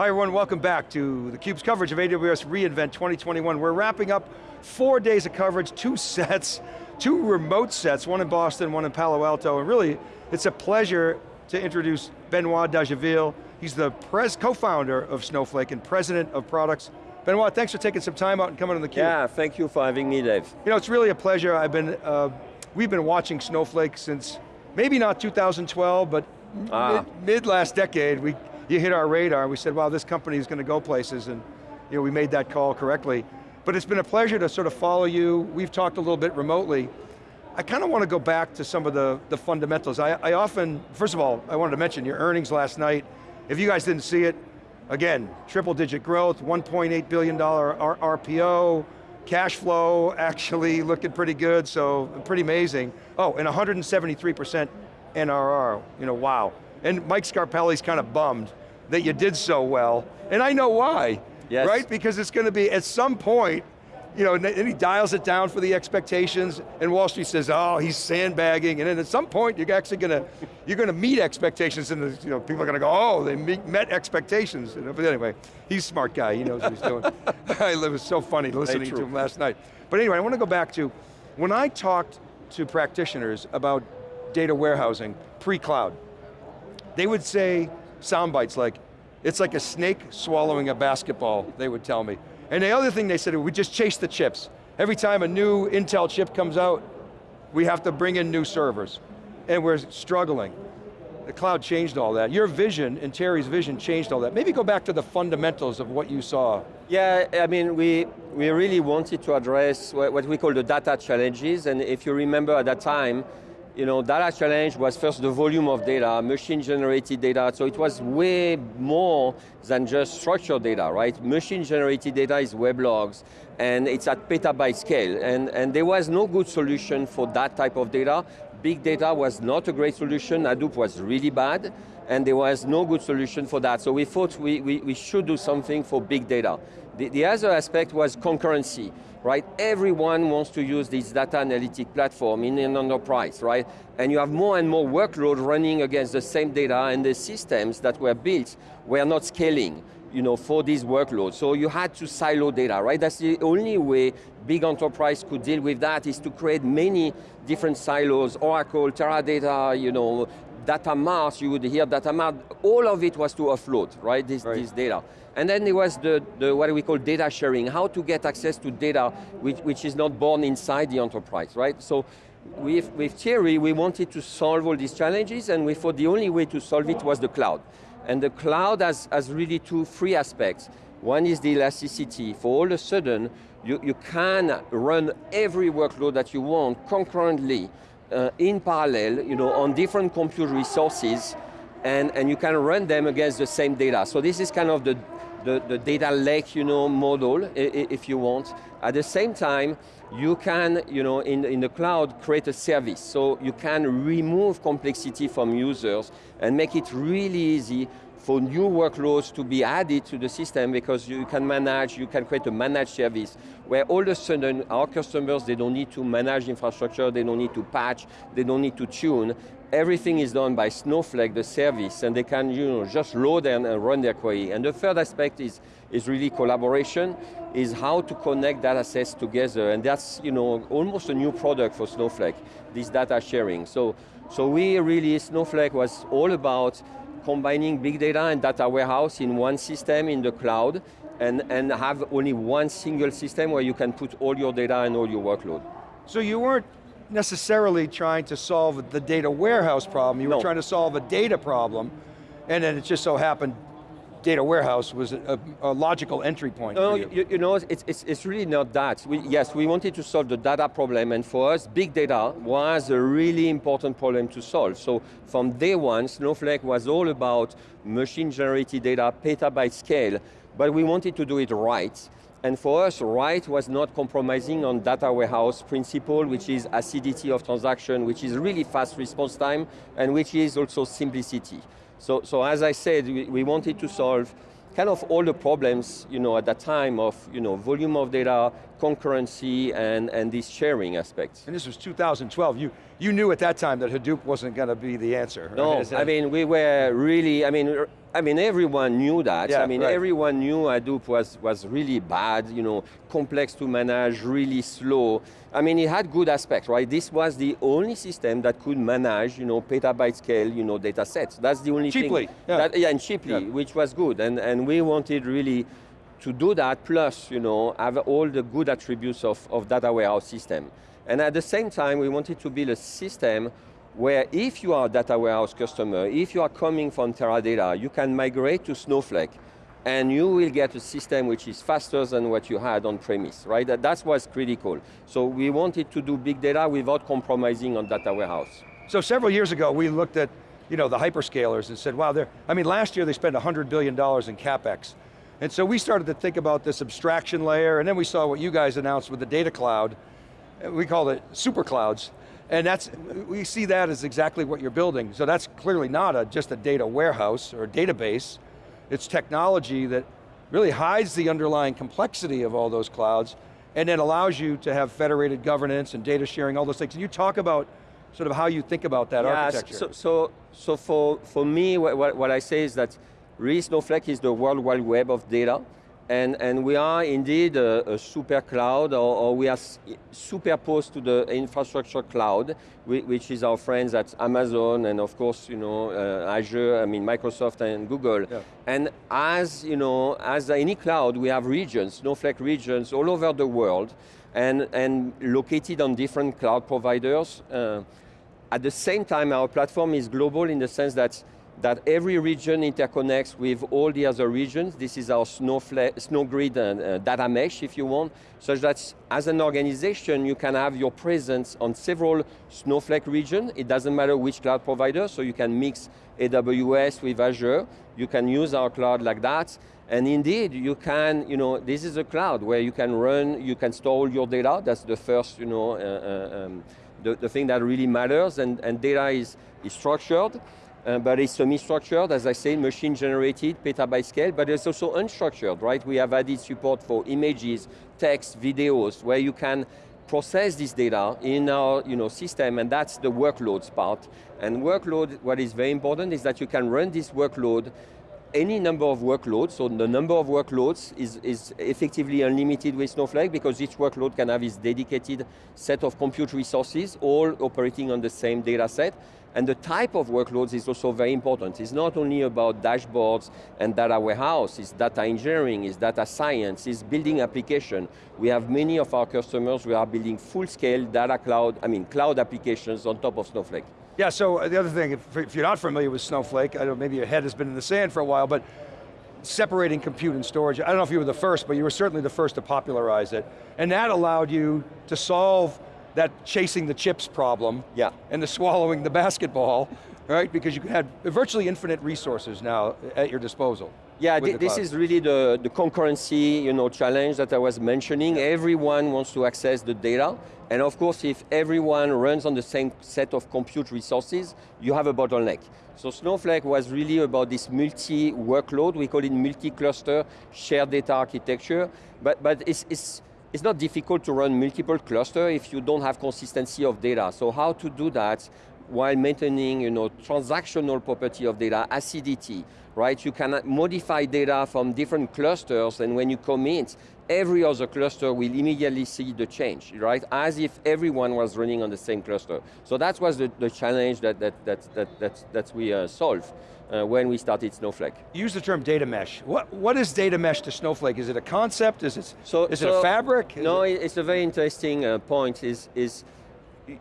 Hi everyone, welcome back to theCUBE's coverage of AWS reInvent 2021. We're wrapping up four days of coverage, two sets, two remote sets, one in Boston, one in Palo Alto, and really, it's a pleasure to introduce Benoit Dageville. He's the co-founder of Snowflake and president of products. Benoit, thanks for taking some time out and coming on theCUBE. Yeah, thank you for having me, Dave. You know, it's really a pleasure. I've been, uh, we've been watching Snowflake since, maybe not 2012, but ah. mid, mid last decade. We you hit our radar, we said, wow, this company is going to go places, and you know, we made that call correctly. But it's been a pleasure to sort of follow you. We've talked a little bit remotely. I kind of want to go back to some of the, the fundamentals. I, I often, first of all, I wanted to mention your earnings last night. If you guys didn't see it, again, triple digit growth, $1.8 billion RPO, cash flow actually looking pretty good, so pretty amazing. Oh, and 173% NRR, you know, wow. And Mike Scarpelli's kind of bummed that you did so well, and I know why, yes. right? Because it's going to be, at some point, you know, and he dials it down for the expectations, and Wall Street says, oh, he's sandbagging, and then at some point, you're actually going to, you're going to meet expectations, and the, you know, people are going to go, oh, they meet, met expectations. But anyway, he's a smart guy, he knows what he's doing. it was so funny listening to him last night. But anyway, I want to go back to, when I talked to practitioners about data warehousing pre-cloud, they would say, sound bites like, it's like a snake swallowing a basketball, they would tell me. And the other thing they said, we just chase the chips. Every time a new Intel chip comes out, we have to bring in new servers. And we're struggling. The cloud changed all that. Your vision and Terry's vision changed all that. Maybe go back to the fundamentals of what you saw. Yeah, I mean, we, we really wanted to address what we call the data challenges, and if you remember at that time, you know, data challenge was first the volume of data, machine generated data, so it was way more than just structured data, right? Machine generated data is web logs, and it's at petabyte scale, and, and there was no good solution for that type of data. Big data was not a great solution, Hadoop was really bad, and there was no good solution for that. So we thought we, we, we should do something for big data. The, the other aspect was concurrency right? Everyone wants to use this data analytic platform in an enterprise, right? And you have more and more workload running against the same data and the systems that were built were not scaling you know, for these workloads. So you had to silo data, right? That's the only way big enterprise could deal with that is to create many different silos, Oracle, Teradata, you know, data mart, you would hear data mart, all of it was to offload, right, this, right. this data. And then there was the, the, what we call data sharing, how to get access to data which, which is not born inside the enterprise, right? So with, with Thierry, we wanted to solve all these challenges and we thought the only way to solve it was the cloud. And the cloud has, has really two, three aspects. One is the elasticity. For all of a sudden, you, you can run every workload that you want concurrently uh, in parallel, you know, on different compute resources, and, and you can run them against the same data. So this is kind of the, the, the data lake, you know, model, if you want. At the same time, you can, you know, in, in the cloud, create a service. So you can remove complexity from users and make it really easy for new workloads to be added to the system because you can manage, you can create a managed service where all of a sudden our customers, they don't need to manage infrastructure, they don't need to patch, they don't need to tune. Everything is done by Snowflake, the service, and they can you know, just load and, and run their query. And the third aspect is, is really collaboration, is how to connect data sets together, and that's you know, almost a new product for Snowflake, this data sharing. So, so we really, Snowflake was all about combining big data and data warehouse in one system in the cloud and, and have only one single system where you can put all your data and all your workload. So you weren't necessarily trying to solve the data warehouse problem, you no. were trying to solve a data problem, and then it just so happened data warehouse was a, a logical entry point no, you. you. You, know, it's, it's, it's really not that. We, yes, we wanted to solve the data problem, and for us, big data was a really important problem to solve. So from day one, Snowflake was all about machine-generated data, petabyte scale, but we wanted to do it right. And for us, right was not compromising on data warehouse principle, which is acidity of transaction, which is really fast response time, and which is also simplicity. So, so as I said, we, we wanted to solve kind of all the problems, you know, at that time of, you know, volume of data, concurrency, and, and these sharing aspects. And this was 2012. You, you knew at that time that Hadoop wasn't going to be the answer. No? I mean, we were really, I mean, er, I mean, everyone knew that. Yeah, I mean, right. everyone knew Hadoop was, was really bad, you know, complex to manage, really slow. I mean, it had good aspects, right? This was the only system that could manage, you know, petabyte scale, you know, data sets. That's the only Cheaply, thing. yeah. Yeah, and cheaply, Yeah. which was good. And, and we wanted really to do that, plus, you know, have all the good attributes of, of data warehouse system. And at the same time, we wanted to build a system where if you are a data warehouse customer, if you are coming from Teradata, you can migrate to Snowflake and you will get a system which is faster than what you had on premise, right? That, that's what's critical. So we wanted to do big data without compromising on data warehouse. So several years ago, we looked at you know, the hyperscalers and said, wow, I mean, last year they spent $100 billion in CapEx. And so we started to think about this abstraction layer, and then we saw what you guys announced with the data cloud. We called it super clouds. And that's, we see that as exactly what you're building. So that's clearly not a, just a data warehouse or database. It's technology that really hides the underlying complexity of all those clouds and then allows you to have federated governance and data sharing, all those things. Can you talk about sort of how you think about that Yeah, architecture? So, so, so for, for me, what, what, what I say is that really Snowflake is the world wide web of data. And, and we are indeed a, a super cloud, or, or we are superposed to the infrastructure cloud, which is our friends at Amazon and of course, you know, uh, Azure, I mean Microsoft and Google. Yeah. And as, you know, as any cloud, we have regions, Snowflake regions all over the world, and, and located on different cloud providers. Uh, at the same time, our platform is global in the sense that, that every region interconnects with all the other regions. This is our Snowflake, SnowGrid uh, uh, data mesh, if you want, such that as an organization, you can have your presence on several Snowflake regions. It doesn't matter which cloud provider, so you can mix AWS with Azure. You can use our cloud like that. And indeed, you can, you know, this is a cloud where you can run, you can store all your data. That's the first, you know, uh, uh, um, the, the thing that really matters. And, and data is, is structured, uh, but it's semi-structured, as I say, machine generated, petabyte scale, but it's also unstructured, right? We have added support for images, text, videos, where you can process this data in our you know, system, and that's the workloads part. And workload, what is very important is that you can run this workload any number of workloads, so the number of workloads is, is effectively unlimited with Snowflake because each workload can have its dedicated set of compute resources, all operating on the same data set. And the type of workloads is also very important. It's not only about dashboards and data warehouse, it's data engineering, it's data science, it's building application. We have many of our customers who are building full-scale data cloud, I mean cloud applications on top of Snowflake. Yeah, so uh, the other thing, if, if you're not familiar with Snowflake, I don't, maybe your head has been in the sand for a while, but separating compute and storage, I don't know if you were the first, but you were certainly the first to popularize it. And that allowed you to solve that chasing the chips problem Yeah. and the swallowing the basketball, right? Because you had virtually infinite resources now at your disposal. Yeah, the this is really the, the concurrency you know, challenge that I was mentioning. Everyone wants to access the data. And of course, if everyone runs on the same set of compute resources, you have a bottleneck. So Snowflake was really about this multi-workload, we call it multi-cluster shared data architecture, but, but it's, it's, it's not difficult to run multiple clusters if you don't have consistency of data. So how to do that while maintaining you know, transactional property of data, acidity, right? You can modify data from different clusters and when you commit, every other cluster will immediately see the change, right? As if everyone was running on the same cluster. So that was the, the challenge that, that, that, that, that, that we uh, solved uh, when we started Snowflake. You use the term data mesh. What, what is data mesh to Snowflake? Is it a concept? Is it, So, is it a fabric? Is No, it- it's a very interesting uh, point. Is is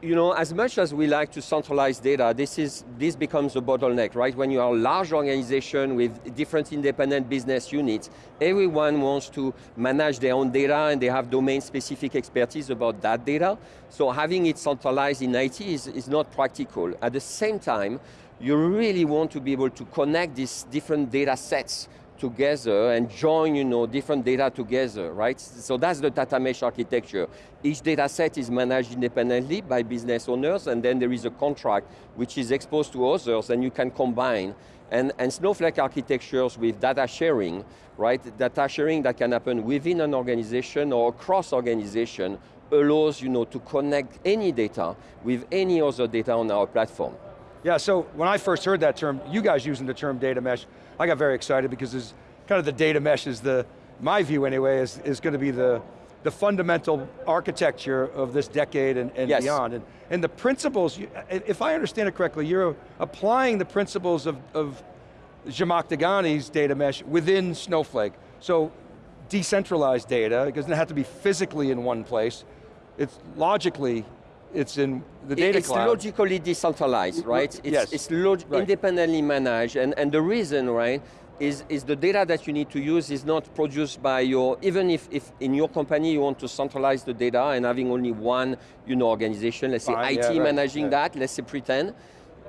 you know, as much as we like to centralize data, this is this becomes a bottleneck, right? When you are a large organization with different independent business units, everyone wants to manage their own data and they have domain-specific expertise about that data. So having it centralized in IT is, is not practical. At the same time, you really want to be able to connect these different data sets together and join you know, different data together, right? So that's the data mesh architecture. Each data set is managed independently by business owners and then there is a contract which is exposed to others and you can combine. And, and Snowflake architectures with data sharing, right? Data sharing that can happen within an organization or across organization allows you know, to connect any data with any other data on our platform. Yeah, so when I first heard that term, you guys using the term data mesh, I got very excited because it's kind of the data mesh is the, my view anyway, is, is going to be the, the fundamental architecture of this decade and, and yes. beyond. And, and the principles, if I understand it correctly, you're applying the principles of, of Zhamak Dehghani's data mesh within Snowflake. So decentralized data, it doesn't have to be physically in one place, it's logically, it's in the data it's cloud. It's logically decentralized, right? It's, yes. it's right. independently managed, and, and the reason, right, is, is the data that you need to use is not produced by your, even if, if in your company you want to centralize the data and having only one you know, organization, let's say Fine, IT yeah, right, managing yeah. that, let's say pretend,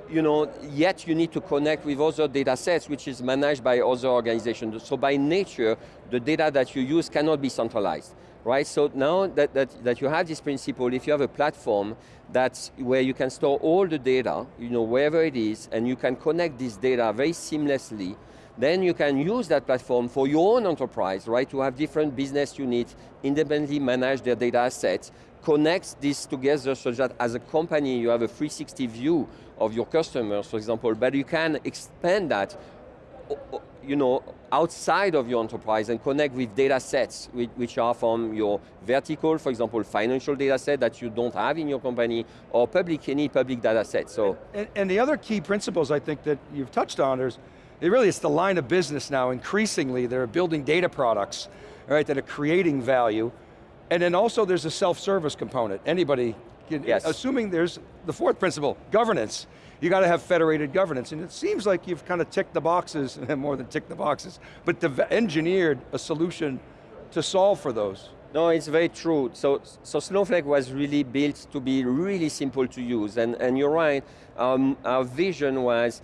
you know, yet you need to connect with other data sets which is managed by other organizations. So by nature, the data that you use cannot be centralized, right? So now that, that, that you have this principle, if you have a platform that's where you can store all the data, you know, wherever it is, and you can connect this data very seamlessly, then you can use that platform for your own enterprise, right? To have different business units independently manage their data assets, connect this together so that as a company you have a 360 view of your customers, for example, but you can expand that you know, outside of your enterprise and connect with data sets which are from your vertical, for example, financial data set that you don't have in your company, or public, any public data set, so. And, and the other key principles I think that you've touched on is, it really it's the line of business now, increasingly they're building data products, right, that are creating value, and then also there's a self-service component. Anybody, can, yes. assuming there's the fourth principle, governance. You got to have federated governance, and it seems like you've kind of ticked the boxes, and more than ticked the boxes, but engineered a solution to solve for those. No, it's very true. So, so Snowflake was really built to be really simple to use, and, and you're right, um, our vision was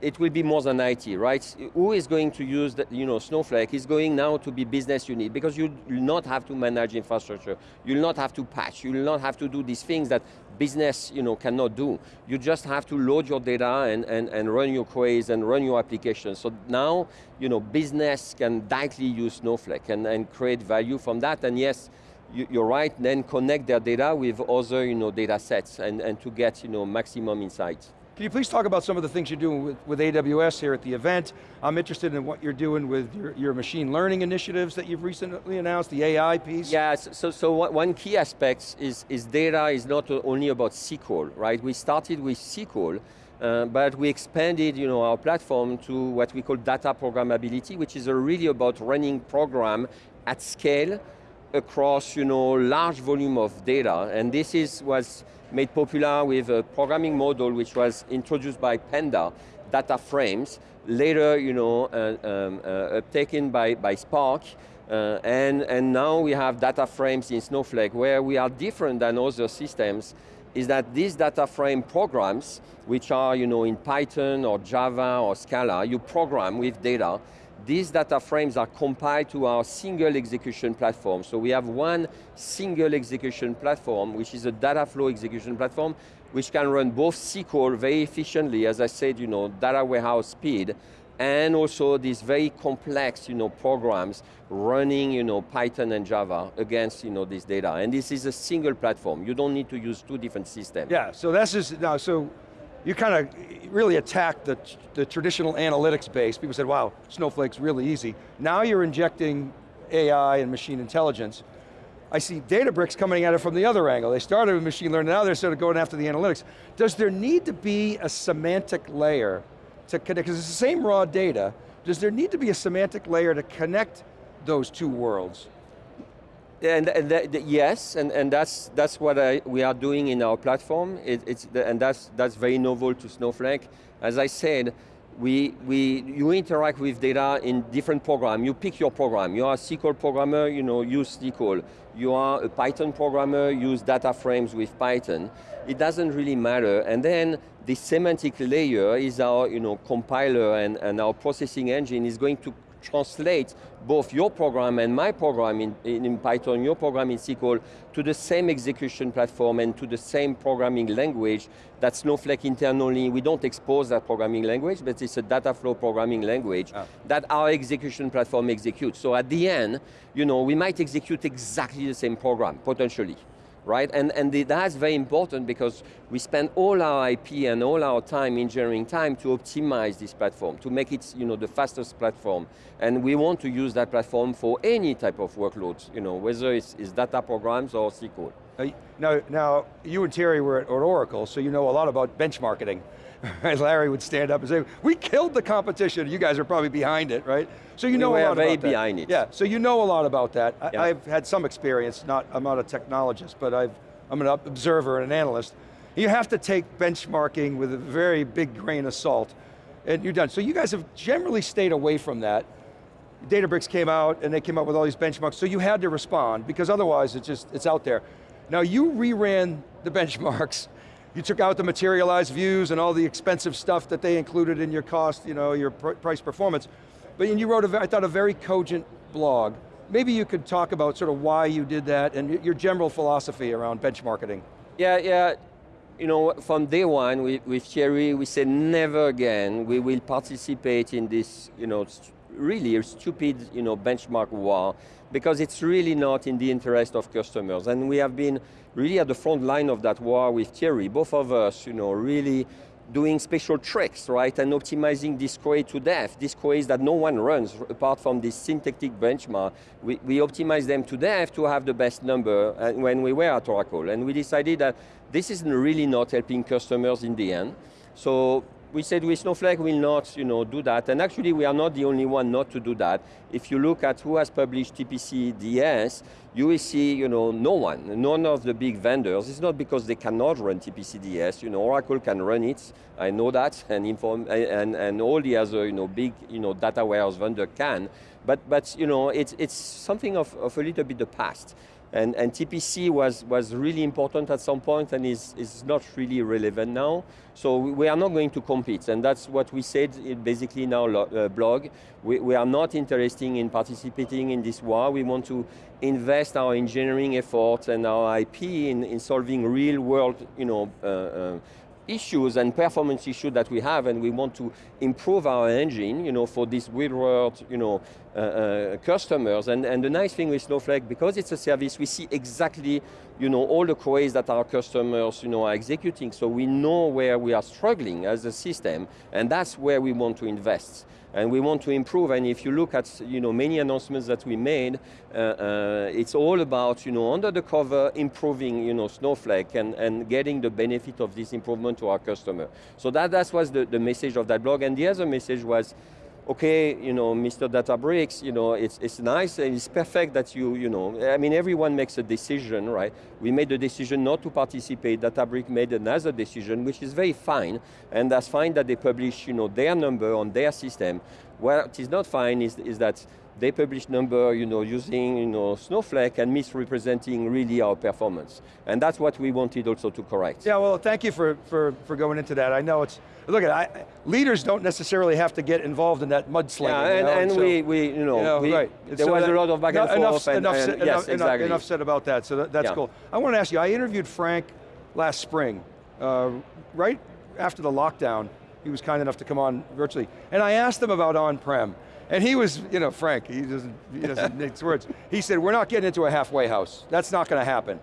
it will be more than IT, right? Who is going to use the, you know, Snowflake is going now to be business unit because you will not have to manage infrastructure. You'll not have to patch. You'll not have to do these things that business you know, cannot do. You just have to load your data and, and, and run your queries and run your applications. So now, you know, business can directly use Snowflake and, and create value from that. And yes, you're right, then connect their data with other you know, data sets and, and to get you know, maximum insights. Can you please talk about some of the things you're doing with, with AWS here at the event? I'm interested in what you're doing with your, your machine learning initiatives that you've recently announced, the AI piece. Yeah, so, so one key aspect is, is data is not only about SQL, right? We started with SQL, uh, but we expanded you know, our platform to what we call data programmability, which is really about running program at scale across you know, large volume of data, and this is was made popular with a programming model which was introduced by Panda, data frames, later you know, uh, um, uh, taken by, by Spark, uh, and, and now we have data frames in Snowflake. Where we are different than other systems is that these data frame programs, which are you know, in Python or Java or Scala, you program with data, these data frames are compiled to our single execution platform. So we have one single execution platform, which is a data flow execution platform, which can run both SQL very efficiently, as I said, you know, data warehouse speed, and also these very complex you know, programs running you know, Python and Java against you know, this data. And this is a single platform. You don't need to use two different systems. Yeah, so that's just, now, so you kind of really attacked the, the traditional analytics base. People said, wow, Snowflake's really easy. Now you're injecting AI and machine intelligence. I see Databricks coming at it from the other angle. They started with machine learning, now they're sort of going after the analytics. Does there need to be a semantic layer to connect, because it's the same raw data, does there need to be a semantic layer to connect those two worlds? And, and yes, and, and that's, that's what I, we are doing in our platform, it, it's the, and that's, that's very novel to Snowflake. As I said, we, we, you interact with data in different programs. You pick your program. You are a SQL programmer, you know, use SQL. You are a Python programmer, use data frames with Python. It doesn't really matter. And then the semantic layer is our you know, compiler and, and our processing engine is going to translate both your program and my program in, in, Python, your program in SQL, to the same execution platform and to the same programming language that Snowflake internally, we don't expose that programming language, but it's a data flow programming language oh. that our execution platform executes. So at the end, you know, we might execute exactly the same program, potentially. Right? And, and the, that's very important because we spend all our IP and all our time, engineering time, to optimize this platform, to make it you know, the fastest platform. And we want to use that platform for any type of workloads, you know, whether it's, it's data programs or SQL. Now, now, you and Terry were at Oracle, so you know a lot about benchmarking. Larry would stand up and say, we killed the competition, you guys are probably behind it, right? So you we know a lot about that. behind it. Yeah, so you know a lot about that. Yeah. I, have had some experience, not, I'm not a technologist, but I've, I'm an observer and an analyst. You have to take benchmarking with a very big grain of salt, and you're done. So you guys have generally stayed away from that. Databricks came out and they came up with all these benchmarks, so you had to respond because otherwise it's just, it's out there. Now you reran the benchmarks, you took out the materialized views and all the expensive stuff that they included in your cost, you know, your pr price performance, but you wrote, a, I thought, a very cogent blog. Maybe you could talk about sort of why you did that and your general philosophy around benchmarking. Yeah, yeah. You know, from day one with Thierry, we said never again we will participate in this, you know, really stupid, you know, benchmark war because it's really not in the interest of customers. And we have been really at the front line of that war with Thierry, both of us, you know, really doing special tricks, right, and optimizing this query to death. These queries that no one runs apart from this synthetic benchmark. We, we optimize them to death to have the best number uh, when we were at Oracle. And we decided that this is really not helping customers in the end. So we said with Snowflake will not you know, do that, and actually we are not the only one not to do that. If you look at who has published TPC DS, you will see you know, no one, none of the big vendors. It's not because they cannot run TPC DS, you know, Oracle can run it, I know that, and, inform, and, and all the other you know, big you know, data warehouse vendor can, but, but you know, it's, it's something of, of a little bit the past. And, and, TPC was, was really important at some point and is, is not really relevant now. So we are not going to compete, and that's what we said basically in our uh, blog. We, we, are not interested in participating in this war. We want to invest our engineering efforts and our IP in, in solving real world you know, uh, uh, issues and performance issues that we have and we want to improve our engine you know, for this real world you know, uh, uh, customers. And, and the nice thing with Snowflake, because it's a service, we see exactly you know, all the queries that our customers you know, are executing, so we know where we are struggling as a system, and that's where we want to invest and we want to improve. And if you look at you know, many announcements that we made, uh, uh, it's all about you know, under the cover improving you know, Snowflake and, and getting the benefit of this improvement to our customer. So that, that was the, the message of that blog. And the other message was, okay, you know, Mr. Databricks, you know, it's, it's nice and it's perfect that you, you know, I mean, everyone makes a decision, right? We made the decision not to participate, Databricks made another decision, which is very fine, and that's fine that they publish, you know, their number on their system. What is not fine is, is that they publish number you know, using you know, Snowflake and misrepresenting really our performance. And that's what we wanted also to correct. Yeah, well, thank you for, for, for going into that. I know it's, look, at I, leaders don't necessarily have to get involved in that mudslinging. Yeah, and, you know, and so, we, we, you know, you know we, right. there so was that, a lot of back and enough, forth. And, enough, and, enough, yes, exactly. enough said about that, so that, that's yeah. cool. I want to ask you, I interviewed Frank last spring, uh, right after the lockdown. He was kind enough to come on virtually. And I asked him about on-prem. And he was, you know, Frank, he doesn't, he doesn't mix words. He said, we're not getting into a halfway house. That's not going to happen.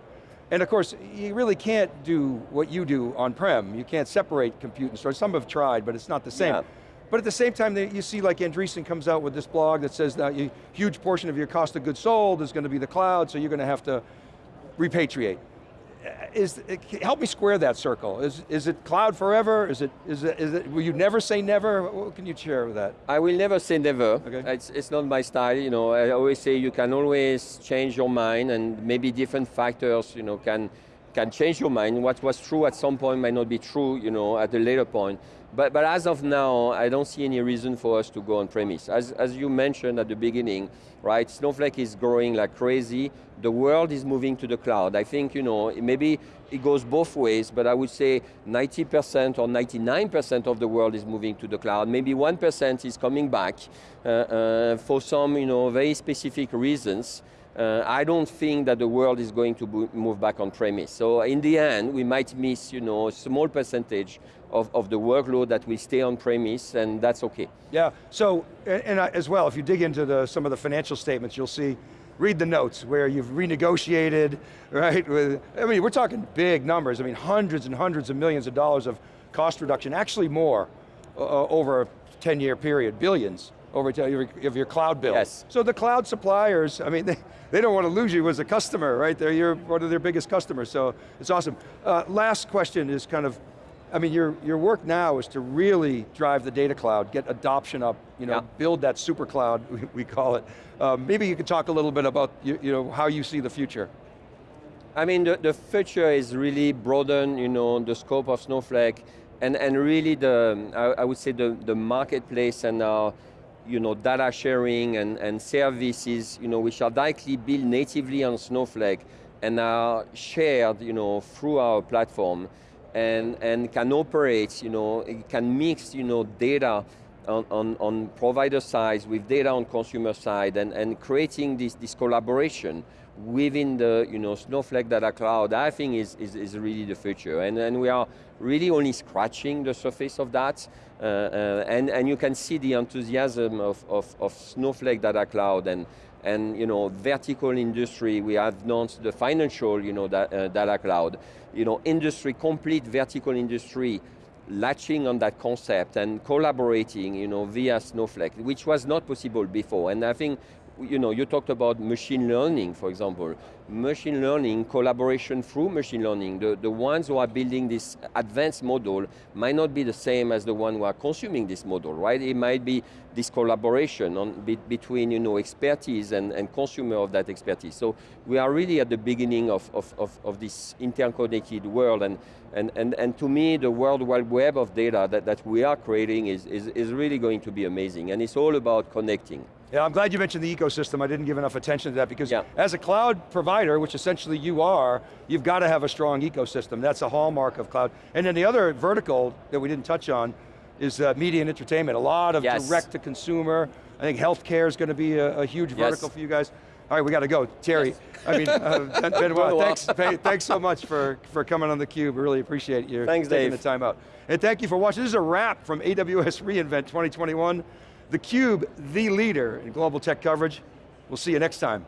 And of course, you really can't do what you do on-prem. You can't separate compute and storage. Some have tried, but it's not the same. Yeah. But at the same time, you see like Andreessen comes out with this blog that says that a huge portion of your cost of goods sold is going to be the cloud, so you're going to have to repatriate Uh, is, uh, help me square that circle. Is, is it cloud forever? Is it, is it, is it, will you never say never? What can you share with that? I will never say never. Okay. It's, it's not my style, you know. I always say you can always change your mind and maybe different factors, you know, can, can change your mind. What was true at some point might not be true, you know, at a later point. But, but as of now, I don't see any reason for us to go on premise. As, as you mentioned at the beginning, right, Snowflake is growing like crazy. The world is moving to the cloud. I think, you know, maybe it goes both ways, but I would say 90% or 99% of the world is moving to the cloud. Maybe 1% is coming back uh, uh, for some, you know, very specific reasons. Uh, I don't think that the world is going to move back on premise. So in the end, we might miss you know, a small percentage of, of the workload that will stay on premise, and that's okay. Yeah, so, and, and as well, if you dig into the, some of the financial statements, you'll see read the notes where you've renegotiated, right? With, I mean, we're talking big numbers. I mean, hundreds and hundreds of millions of dollars of cost reduction, actually more uh, over a 10 year period, billions over to your, of your cloud bill. Yes. So the cloud suppliers, I mean, they, they don't want to lose you as a customer, right? They're your, one of their biggest customers, so it's awesome. Uh, last question is kind of, I mean, your, your work now is to really drive the data cloud, get adoption up, you know, Yeah. build that super cloud, we, we call it. Uh, maybe you could talk a little bit about you, you know, how you see the future. I mean, the, the future is really broaden, you know, the scope of Snowflake, and, and really the, I, I would say the, the marketplace and our, you know, data sharing and, and services, you know, which are directly built natively on Snowflake and are shared, you know, through our platform and, and can operate, you know, it can mix, you know, data on, on, on provider side with data on consumer side and, and creating this, this collaboration within the you know, Snowflake Data Cloud, I think is, is, is really the future. And, and we are really only scratching the surface of that. Uh, uh, and, and you can see the enthusiasm of, of, of Snowflake Data Cloud and, and you know, vertical industry, we have announced the financial you know, da, uh, data cloud. You know, industry, complete vertical industry latching on that concept and collaborating you know, via Snowflake, which was not possible before. And I think you know, you talked about machine learning, for example. Machine learning, collaboration through machine learning. The, the ones who are building this advanced model might not be the same as the one who are consuming this model, right? It might be this collaboration on, be, between you know, expertise and, and consumer of that expertise. So we are really at the beginning of, of, of, of this interconnected world and, and, and, and to me, the World Wide Web of data that, that we are creating is, is, is really going to be amazing and it's all about connecting. Yeah, I'm glad you mentioned the ecosystem. I didn't give enough attention to that because Yeah. as a cloud provider, which essentially you are, you've got to have a strong ecosystem. That's a hallmark of cloud. And then the other vertical that we didn't touch on is uh, media and entertainment. A lot of Yes. direct to consumer. I think healthcare is going to be a, a huge Yes. vertical for you guys. All right, we got to go. Terry, I mean, uh, Ben- Benoit. thanks, thanks so much for, for coming on theCUBE. We really appreciate you Thanks, taking Dave. the time out. And thank you for watching. This is a wrap from AWS reInvent 2021. theCUBE, the leader in global tech coverage. We'll see you next time.